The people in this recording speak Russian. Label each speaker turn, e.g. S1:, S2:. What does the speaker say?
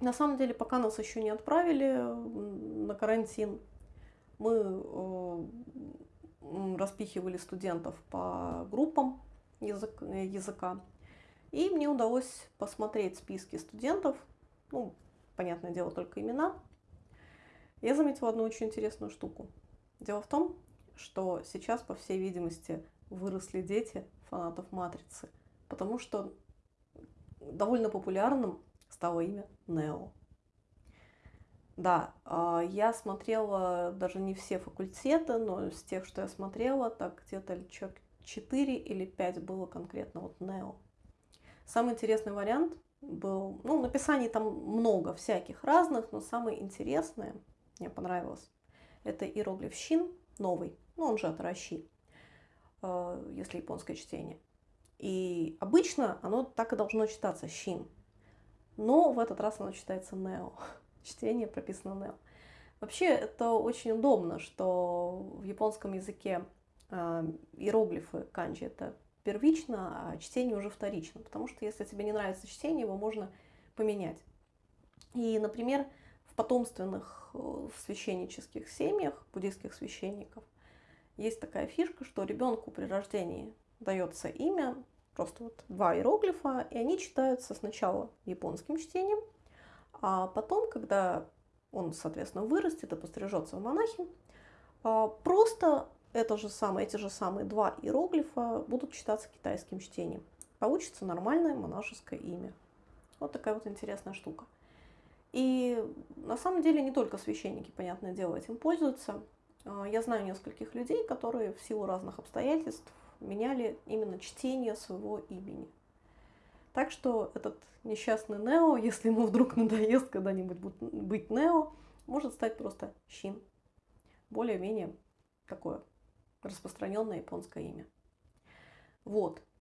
S1: На самом деле, пока нас еще не отправили на карантин, мы э, распихивали студентов по группам язык, языка. И мне удалось посмотреть списки студентов, ну, понятное дело, только имена. Я заметила одну очень интересную штуку. Дело в том, что сейчас, по всей видимости, выросли дети фанатов «Матрицы», потому что довольно популярным стало имя Нео. Да, а, я смотрела даже не все факультеты, но из тех, что я смотрела, так где-то 4 или 5 было конкретно вот Нео. Самый интересный вариант был, ну, написаний там много всяких разных, но самое интересное, мне понравилось, это иероглиф Щин, новый, ну, он же от Раши, а, если японское чтение. И обычно оно так и должно читаться, Щин. Но в этот раз оно читается Нео чтение прописано Neo. Вообще это очень удобно, что в японском языке э, иероглифы канджи это первично, а чтение уже вторично. Потому что если тебе не нравится чтение, его можно поменять. И, например, в потомственных в священнических семьях, буддийских священников, есть такая фишка, что ребенку при рождении дается имя, просто вот два иероглифа, и они читаются сначала японским чтением, а потом, когда он, соответственно, вырастет и пострижется в монахи, а, просто это же самое, эти же самые два иероглифа будут читаться китайским чтением. Получится нормальное монашеское имя. Вот такая вот интересная штука. И на самом деле не только священники, понятное дело, этим пользуются. А, я знаю нескольких людей, которые в силу разных обстоятельств меняли именно чтение своего имени. Так что этот несчастный Нео, если ему вдруг надоест когда-нибудь быть Нео, может стать просто Щин. Более-менее такое распространенное японское имя. Вот.